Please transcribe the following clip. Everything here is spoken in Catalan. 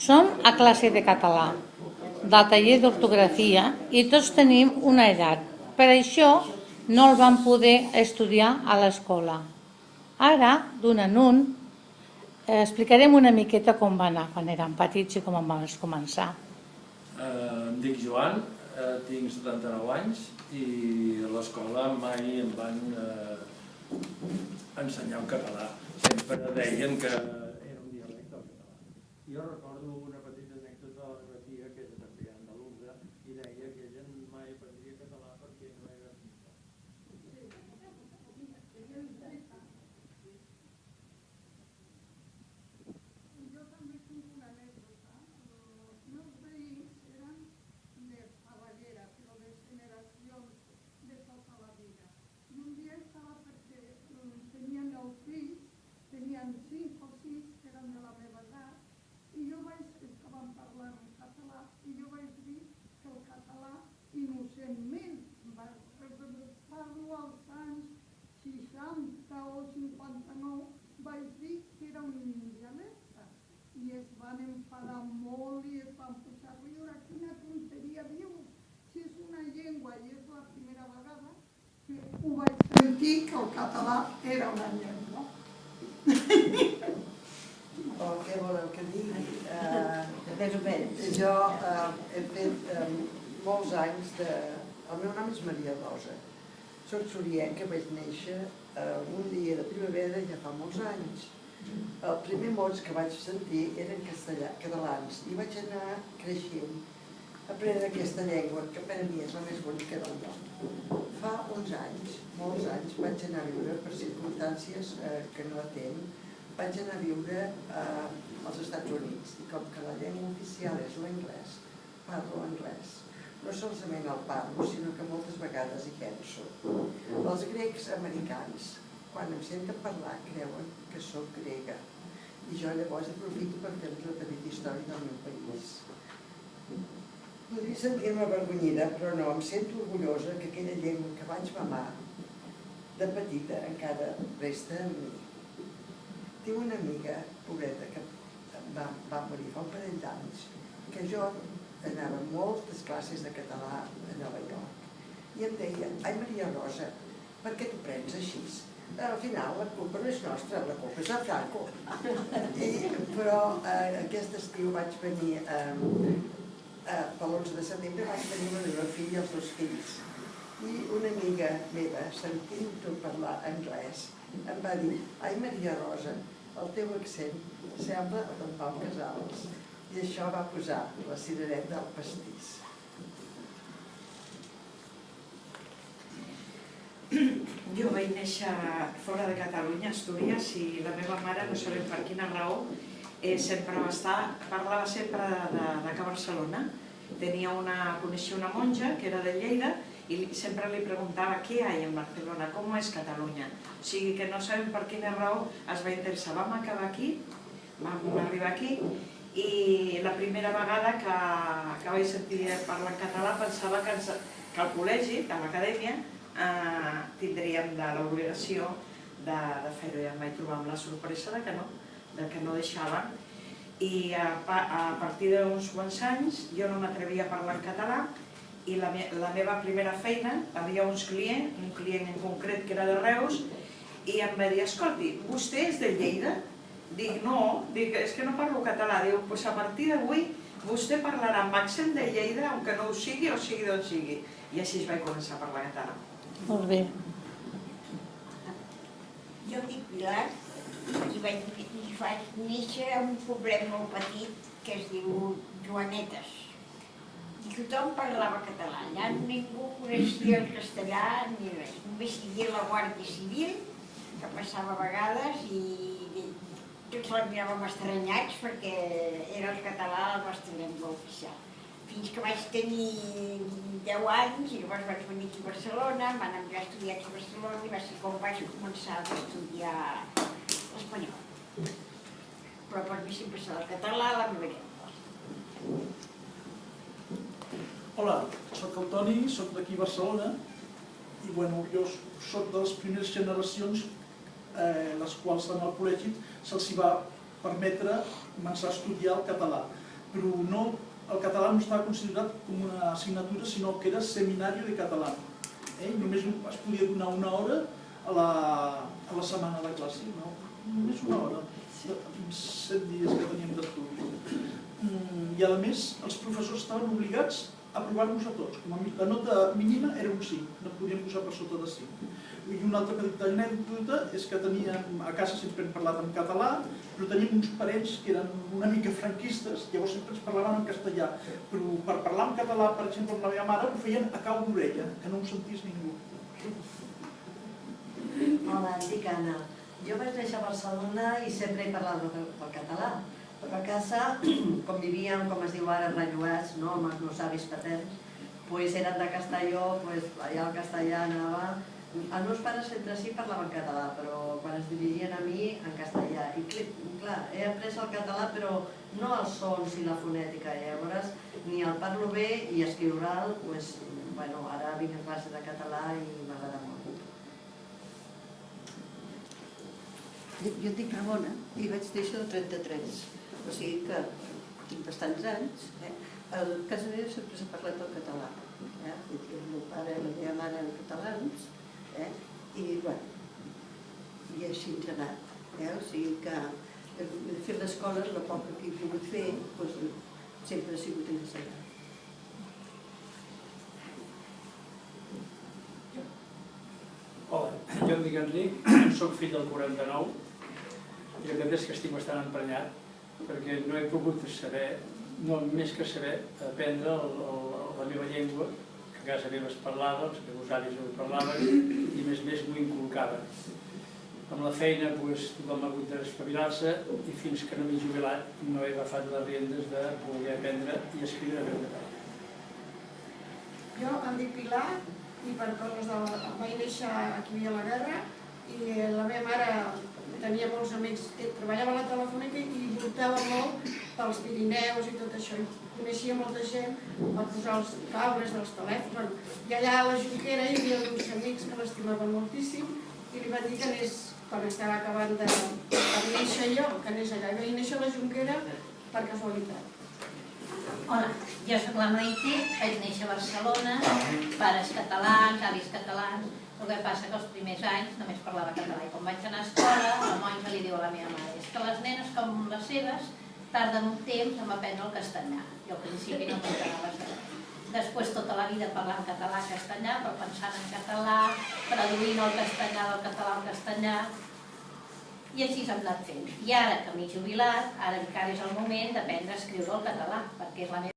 Som a classe de català, del taller d'ortografia, i tots tenim una edat. Per això no el vam poder estudiar a l'escola. Ara, d'un en un, eh, explicarem una miqueta com va anar quan érem petits i com vam començar. Eh, em dic Joan, eh, tinc 79 anys i a l'escola mai em van eh, ensenyar en català. Sempre deien que era un dialecte del català. Recordo una petita anècdota de la meva tia, que era també andalusa, i deia que ella mai aprendria català perquè no era finta. Jo també tinc una anècdota. Els meus veïns eren de Favallera, però de generacions de tota la vida. I un dia estava perquè mm, tenien els fills, tenien cinc o sis que eren de la meva edat, i jo vaig, estaven parlant en català, i jo vaig dir que el català, innocentment, va, parlo als anys 60 o 59, vaig dir que era un dialecte. I es van enfadar molt i es van posar a riure. Quina tonteria dius? Si és una llengua i és la primera vegada que ho vaig sentir que el català era una llengua. o què voleu que digui? Uh, més o menys. Jo uh, he fet um, molts anys de... El meu nom és Maria Rosa. Soc sorienca, vaig néixer un dia de primavera ja fa molts anys. El primer mots que vaig sentir eren castellà, catalans i vaig anar creixent aprenent aquesta llengua, que per a mi és la més bonica del món. Fa uns anys, molts anys, vaig anar a viure per circumstàncies eh, que no atent, vaig anar a viure eh, als Estats Units i com que la llengua oficial és l'anglès, parlo anglès. No solament el parlo, sinó que moltes vegades hi penso. Els grecs americans, quan em senten parlar, creuen que sóc grega. I jo llavors aprofito per fer-los la petita història del meu país. Podria sentir-me avergonyida, però no, em sento orgullosa que aquella llengua que vaig mamar de petita encara resta en mi. Tinc una amiga, pobreta, que va, va morir fa un parell d'anys, que jo anava a moltes classes de català a Nova York. I em deia, ai Maria Rosa, per què t'ho prens així? Al final la culpa no és nostra, la culpa és de Franco. I, però eh, aquest estiu vaig venir, eh, eh, per l'11 de setembre vaig venir la meva filla i els dos fills. I una amiga meva, sentint-ho parlar anglès, em va dir, ai Maria Rosa, el teu accent sembla el d'en Pau Casals. I això va posar la cirereta al pastís. Jo vaig néixer fora de Catalunya, a Astúries, i la meva mare, no sabem per quina raó, eh, sempre va estar, parlava sempre de, de, de que Barcelona. Tenia una, coneixia una monja que era de Lleida i sempre li preguntava què hi ha en Barcelona, com és Catalunya. O sigui que no sabem per quina raó es va interessar. Vam acabar aquí, vam arribar aquí i la primera vegada que, que vaig sentir parlar en català pensava que, ens, que al col·legi, a l'acadèmia, eh, tindríem de l'obligació de, de fer-ho i em vaig trobar amb la sorpresa de que no, de que no deixaven i a, a partir d'uns quants anys jo no m'atrevia a parlar en català i la, me, la meva primera feina, havia uns clients, un client en concret que era de Reus, i em va dir, escolti, vostè és de Lleida? Dic, no, dic, és que no parlo català. Diu, doncs a partir d'avui vostè parlarà amb accent de Lleida, aunque no ho sigui o sigui d'on sigui. I així vaig començar a parlar català. Molt bé. Jo dic Pilar i vaig, i vaig néixer a un poblet molt petit que es diu Joanetes. I tothom parlava català. Allà ningú coneixia el castellà ni res. Només hi havia la Guàrdia Civil, que passava a vegades i tots la miràvem estranyats perquè era el català la nostra llengua oficial. Fins que vaig tenir 10 anys i llavors vaig venir aquí a Barcelona, em van enviar a estudiar aquí a Barcelona i va ser com vaig començar a estudiar l'espanyol. Però per mi sempre serà el català la meva llengua. Hola, sóc el Toni, sóc d'aquí a Barcelona i bueno, jo sóc de les primeres generacions eh, les quals en el col·legi se'ls va permetre començar a estudiar el català. però no, el català no estava considerat com una assignatura, sinó que era seminari de català. Eh? Només es podia donar una hora a la, a la setmana de classe, no? només una hora, set dies que teníem d'estudi. Mm, I a més, els professors estaven obligats a provar-nos a tots. Com a la nota mínima era un 5, no podíem posar per sota de 5. I una altra petita anècdota és que teníem, a casa sempre hem parlat en català, però teníem uns parents que eren una mica franquistes, llavors sempre ens parlaven en castellà. Però per parlar en català, per exemple, amb la meva mare, ho feien a cau d'orella, que no ho sentís ningú. Hola, em dic Anna. Jo vaig néixer a Barcelona i sempre he parlat el, el català. Però casa, com vivíem, com es diu ara, relloats, no, amb els meus avis paterns, pues eren de Castelló, pues allà al castellà anava... Els meus pares entre si parlaven català, però quan es dirigien a mi, en castellà. I cl- clar, he après el català, però no els sons i la fonètica. Llavors, ni el parlo bé i escriure'l, pues, bueno, ara vinc a classe de català i m'agrada molt. Jo, em dic Ramona i vaig néixer el 33, o sigui que tinc bastants anys. Eh? A casa meva sempre s'ha parlat el català. Eh? El meu pare i la meva mare eren catalans eh? i, bueno, i així ens ha anat. Eh? O sigui que de fet l'escola, la poca que he pogut fer, doncs, sempre ha sigut ensenyant. Hola, jo em dic Enric, soc fill del 49 la veritat és que estic bastant emprenyat perquè no he pogut saber, no més que saber, aprendre el, el, la meva llengua, que a casa meva es parlava, els meus avis ho parlaven i més més m'ho inculcaven. Amb la feina doncs, tothom ha hagut d'espavilar-se i fins que no m'he jubilat no he agafat les riendes de poder aprendre i escriure el català. Jo em dic Pilar i per coses de... vaig néixer aquí a la guerra i la meva mare tenia molts amics que treballava a la telefònica i voltava molt pels Pirineus i tot això. I coneixia molta gent per posar els cables dels telèfons. I allà a la Junquera hi havia uns amics que l'estimaven moltíssim i li van dir que anés, quan estava acabant de, de néixer jo, que anés allà. I vaig néixer a la Junquera per casualitat. Hola, jo sóc la Maite, vaig néixer a Barcelona, pares catalans, avis catalans, el que passa que els primers anys només parlava català i quan vaig anar a escola, la monja li diu a la meva mare és que les nenes com les seves tarden un temps en aprendre el castellà. Jo al principi no m'entrava res. Després tota la vida parlant català castellà, però pensant en català, traduint el castellà del català al castellà, i així s'ha anat fent. I ara que m'he jubilat, ara encara és el moment d'aprendre a escriure el català, perquè és la meva